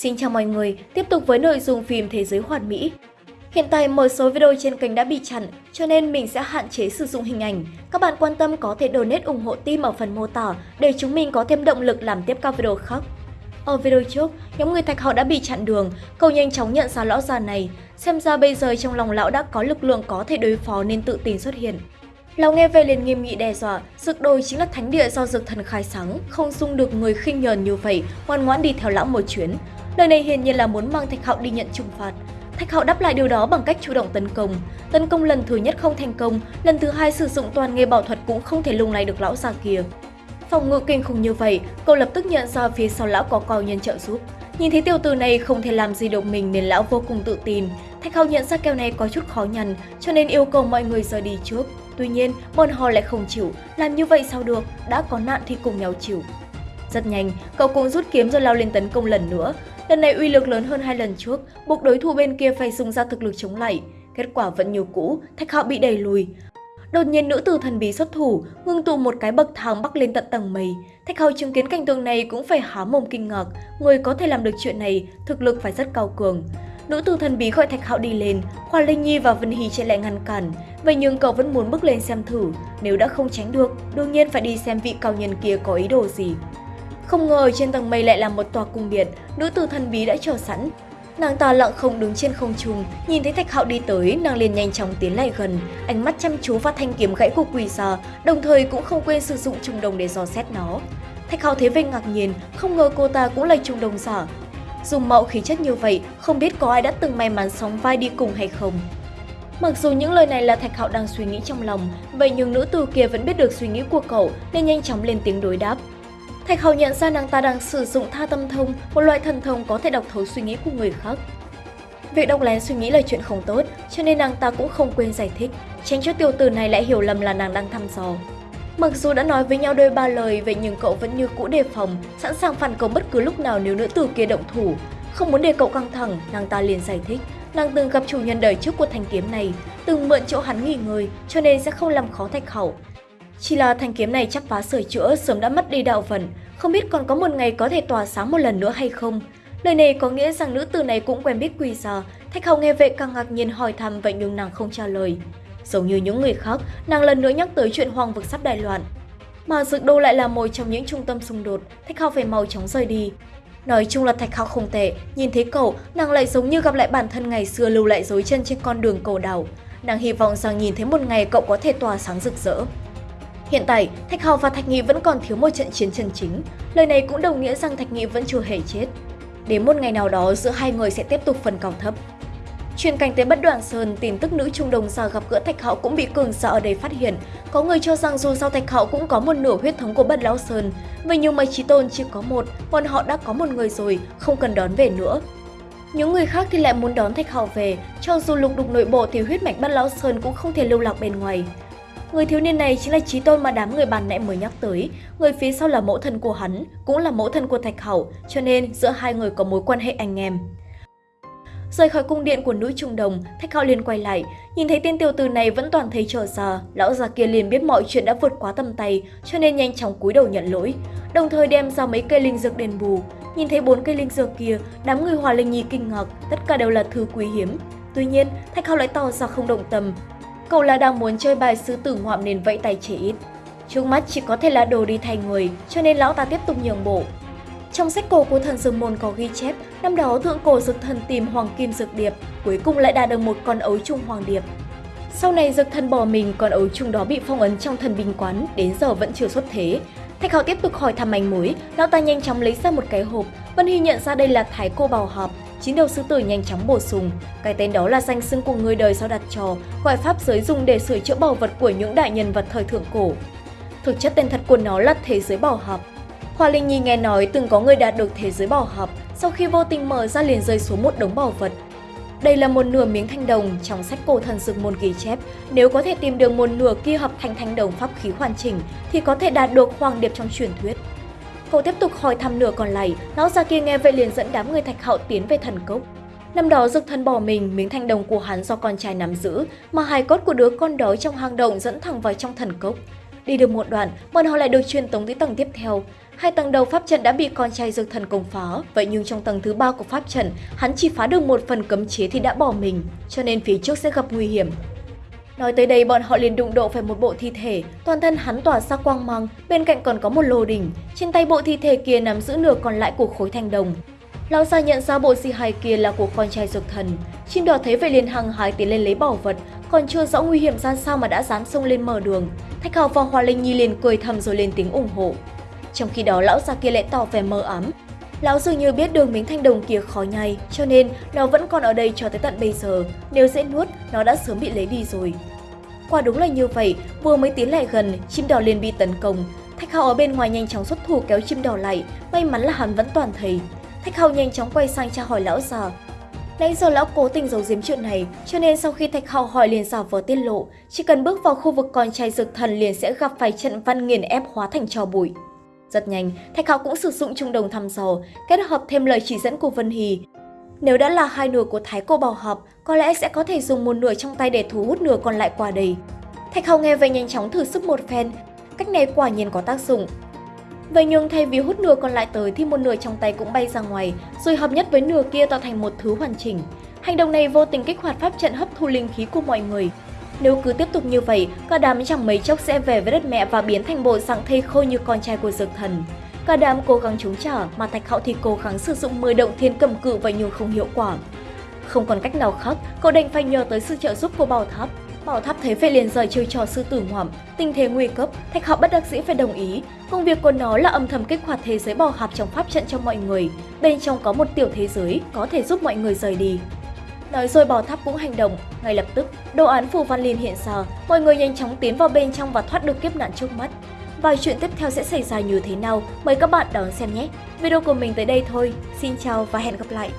Xin chào mọi người, tiếp tục với nội dung phim Thế giới hoàn mỹ. Hiện tại một số video trên kênh đã bị chặn, cho nên mình sẽ hạn chế sử dụng hình ảnh. Các bạn quan tâm có thể donate ủng hộ team ở phần mô tả để chúng mình có thêm động lực làm tiếp các video khác. Ở video trước, nhóm người thạch họ đã bị chặn đường, cậu nhanh chóng nhận ra lão già này. Xem ra bây giờ trong lòng lão đã có lực lượng có thể đối phó nên tự tin xuất hiện. Lão nghe về liền nghiêm nghị đe dọa, dược đồi chính là thánh địa do dược thần khai sáng, không dung được người khinh nhờn như vậy, ngoan ngoãn đi theo lão một chuyến. Lời này hiển nhiên là muốn mang Thạch Hạo đi nhận trừng phạt. Thạch Hạo đáp lại điều đó bằng cách chủ động tấn công. Tấn công lần thứ nhất không thành công, lần thứ hai sử dụng toàn nghề bảo thuật cũng không thể lung lay được lão già kia. Phòng ngự kinh khủng như vậy, cậu lập tức nhận ra phía sau lão có cao nhân trợ giúp. Nhìn thấy tiểu tử này không thể làm gì được mình nên lão vô cùng tự tin. Thạch Hạo nhận ra kèo này có chút khó nhằn, cho nên yêu cầu mọi người rời đi trước. Tuy nhiên, bọn họ lại không chịu, làm như vậy sao được, đã có nạn thì cùng nhau chịu. Rất nhanh, cậu cũng rút kiếm rồi lao lên tấn công lần nữa. Lần này uy lực lớn hơn hai lần trước, buộc đối thủ bên kia phải dùng ra thực lực chống lại. Kết quả vẫn như cũ, Thạch Hạo bị đẩy lùi. Đột nhiên nữ tử thần bí xuất thủ, ngưng tụ một cái bậc thang bắc lên tận tầng mây. Thạch Hạo chứng kiến cảnh tượng này cũng phải há mồm kinh ngạc, người có thể làm được chuyện này, thực lực phải rất cao cường. Nữ tử thần bí gọi Thạch Hạo đi lên, Khoa Linh Nhi và Vân Hy chạy lại ngăn cản. Vậy nhưng cậu vẫn muốn bước lên xem thử, nếu đã không tránh được, đương nhiên phải đi xem vị cao nhân kia có ý đồ gì. Không ngờ trên tầng mây lại là một tòa cung điện, nữ tử thần bí đã chờ sẵn. Nàng ta lặng không đứng trên không trung, nhìn thấy Thạch Hạo đi tới, nàng liền nhanh chóng tiến lại gần, ánh mắt chăm chú vào thanh kiếm gãy của quỷ già, đồng thời cũng không quên sử dụng trung đồng để dò xét nó. Thạch Hạo thấy vẻ ngạc nhiên, không ngờ cô ta cũng là trung đồng giả. Dùng mạo khí chất như vậy, không biết có ai đã từng may mắn sóng vai đi cùng hay không. Mặc dù những lời này là Thạch Hạo đang suy nghĩ trong lòng, vậy nhưng nữ tử kia vẫn biết được suy nghĩ của cậu nên nhanh chóng lên tiếng đối đáp. Thạch Hầu nhận ra nàng ta đang sử dụng tha tâm thông, một loại thần thông có thể đọc thấu suy nghĩ của người khác. Việc đọc lén suy nghĩ là chuyện không tốt, cho nên nàng ta cũng không quên giải thích, tránh cho tiểu tử này lại hiểu lầm là nàng đang thăm dò. Mặc dù đã nói với nhau đôi ba lời vậy nhưng cậu vẫn như cũ đề phòng, sẵn sàng phản công bất cứ lúc nào nếu nữ tử kia động thủ. Không muốn để cậu căng thẳng, nàng ta liền giải thích, nàng từng gặp chủ nhân đời trước của thanh kiếm này, từng mượn chỗ hắn nghỉ ngơi, cho nên sẽ không làm khó Thạch Hậu. Chỉ là thanh kiếm này chắc phá sửa chữa sớm đã mất đi đạo vận, không biết còn có một ngày có thể tỏa sáng một lần nữa hay không. Lời này có nghĩa rằng nữ tử này cũng quen biết quỳ già, Thạch Hầu nghe vậy càng ngạc nhiên hỏi thăm vậy nhưng nàng không trả lời. Giống như những người khác, nàng lần nữa nhắc tới chuyện hoàng vực sắp đại loạn. Mà Dược Đô lại là một trong những trung tâm xung đột, Thạch Hầu phải mau chóng rời đi. Nói chung là Thạch Hạo không tệ, nhìn thấy cậu, nàng lại giống như gặp lại bản thân ngày xưa lưu lại dối chân trên con đường cầu đảo. Nàng hy vọng rằng nhìn thấy một ngày cậu có thể tỏa sáng rực rỡ. Hiện tại, Thạch Hào và Thạch Nghị vẫn còn thiếu một trận chiến chân chính. Lời này cũng đồng nghĩa rằng Thạch Nghị vẫn chưa hề chết. Đến một ngày nào đó, giữa hai người sẽ tiếp tục phần cao thấp. Truyền cảnh tới Bất Đoạn Sơn, tin tức nữ trung đồng già gặp gỡ Thạch Hạo cũng bị cường giả ở đây phát hiện. Có người cho rằng dù sao Thạch Hạo cũng có một nửa huyết thống của Bất Lão Sơn, vậy nhưng mấy trí tôn chỉ có một, bọn họ đã có một người rồi, không cần đón về nữa. Những người khác thì lại muốn đón Thạch Hạo về, cho dù lục đục nội bộ thì huyết mạch Bất Lão Sơn cũng không thể lưu lạc bên ngoài. Người thiếu niên này chính là trí tôn mà đám người bàn nãy mới nhắc tới. Người phía sau là mẫu thân của hắn, cũng là mẫu thân của Thạch Hậu, cho nên giữa hai người có mối quan hệ anh em. Rời khỏi cung điện của nữ trung đồng, Thạch Hạo liền quay lại, nhìn thấy tên tiểu tử này vẫn toàn thấy trở ra, lão già kia liền biết mọi chuyện đã vượt quá tầm tay, cho nên nhanh chóng cúi đầu nhận lỗi, đồng thời đem ra mấy cây linh dược đền bù. Nhìn thấy bốn cây linh dược kia, đám người Hòa Linh Nhi kinh ngạc, tất cả đều là thứ quý hiếm. Tuy nhiên, Thạch Hạo lại tỏ ra không động tâm, Cậu là đang muốn chơi bài sứ tử ngoạm nên vẫy tay chỉ ít. Trước mắt chỉ có thể là đồ đi thay người, cho nên lão ta tiếp tục nhường bộ. Trong sách cổ của thần dương môn có ghi chép, năm đó thượng cổ dực thần tìm hoàng kim dược điệp, cuối cùng lại đạt được một con ấu trung hoàng điệp. Sau này dực thần bỏ mình, con ấu trung đó bị phong ấn trong thần binh quán, đến giờ vẫn chưa xuất thế. Thạch Hạo tiếp tục hỏi thăm manh mối, lão ta nhanh chóng lấy ra một cái hộp, Vân Hy nhận ra đây là thái cô bào hợp, chín đầu sư tử nhanh chóng bổ sung. Cái tên đó là danh xưng của người đời sau đặt trò, gọi pháp giới dùng để sửa chữa bảo vật của những đại nhân vật thời thượng cổ. Thực chất tên thật của nó là thế giới bảo hợp. Hoa Linh Nhi nghe nói từng có người đạt được thế giới bảo hợp, sau khi vô tình mở ra liền rơi xuống một đống bảo vật. Đây là một nửa miếng thanh đồng trong sách cổ thần dược môn ghi chép. Nếu có thể tìm được một nửa kia hợp thành thanh đồng pháp khí hoàn chỉnh thì có thể đạt được hoàng điệp trong truyền thuyết. Cậu tiếp tục hỏi thăm nửa còn lại, lão già kia nghe vậy liền dẫn đám người thạch hậu tiến về thần cốc. Năm đó dực thần bỏ mình, miếng thanh đồng của hắn do con trai nắm giữ, mà hài cốt của đứa con đó trong hang động dẫn thẳng vào trong thần cốc. Đi được một đoạn, bọn họ lại được truyền tống tới tầng tiếp theo. Hai tầng đầu pháp trận đã bị con trai dược thần công phá, vậy nhưng trong tầng thứ ba của pháp trận, hắn chỉ phá được một phần cấm chế thì đã bỏ mình, cho nên phía trước sẽ gặp nguy hiểm. Nói tới đây bọn họ liền đụng độ phải một bộ thi thể, toàn thân hắn tỏa ra quang mang, bên cạnh còn có một lô đỉnh, trên tay bộ thi thể kia nắm giữ nửa còn lại của khối thanh đồng. Lão già nhận ra bộ di hài kia là của con trai dược thần, chim đỏ thấy vậy liền hăng hái tiến lên lấy bảo vật, còn chưa rõ nguy hiểm ra sao mà đã dám xông lên mở đường. Thạch Hào và Hoa Linh Nhi liền cười thầm rồi lên tiếng ủng hộ. Trong khi đó lão già kia lại tỏ vẻ mờ ám. Lão dường như biết đường miếng thanh đồng kia khó nhai, cho nên nó vẫn còn ở đây cho tới tận bây giờ. Nếu dễ nuốt, nó đã sớm bị lấy đi rồi. Quả đúng là như vậy, vừa mới tiến lại gần, chim đỏ liền bị tấn công. Thạch Hạo ở bên ngoài nhanh chóng xuất thủ kéo chim đỏ lại, may mắn là hắn vẫn toàn thầy. Thạch Hạo nhanh chóng quay sang tra hỏi lão già. Nãy giờ lão cố tình giấu giếm chuyện này, cho nên sau khi Thạch Hạo hỏi liền giả vờ tiết lộ, chỉ cần bước vào khu vực con trai dược thần liền sẽ gặp phải trận văn nghiền ép hóa thành trò bụi. Rất nhanh, Thạch Hạo cũng sử dụng trung đồng thăm dò, kết hợp thêm lời chỉ dẫn của Vân Hì. Nếu đã là hai nửa của Thái Cô Bảo Hợp, có lẽ sẽ có thể dùng một nửa trong tay để thu hút nửa còn lại qua đây. Thạch Hạo nghe vậy nhanh chóng thử sức một phen, cách này quả nhiên có tác dụng. Vậy nhưng thay vì hút nửa còn lại tới thì một nửa trong tay cũng bay ra ngoài, rồi hợp nhất với nửa kia tạo thành một thứ hoàn chỉnh. Hành động này vô tình kích hoạt pháp trận hấp thu linh khí của mọi người. Nếu cứ tiếp tục như vậy, cả đám chẳng mấy chốc sẽ về với đất mẹ và biến thành bộ dạng thây khôi như con trai của dược thần. Cả đám cố gắng chống trả, mà Thạch Hạo thì cố gắng sử dụng 10 động thiên cầm cự vậy nhưng không hiệu quả. Không còn cách nào khác, cậu đành phải nhờ tới sự trợ giúp của bảo tháp. Bảo tháp thấy vậy liền rời chơi trò sư tử ngoạm, tình thế nguy cấp, Thạch Hạo bất đắc dĩ phải đồng ý. Công việc của nó là âm thầm kích hoạt thế giới bò hạp trong pháp trận cho mọi người. Bên trong có một tiểu thế giới có thể giúp mọi người rời đi. Nói rồi bỏ tháp cũng hành động, ngay lập tức, đồ án phù văn liền hiện ra, mọi người nhanh chóng tiến vào bên trong và thoát được kiếp nạn trước mắt. Và chuyện tiếp theo sẽ xảy ra như thế nào, mời các bạn đón xem nhé. Video của mình tới đây thôi, xin chào và hẹn gặp lại.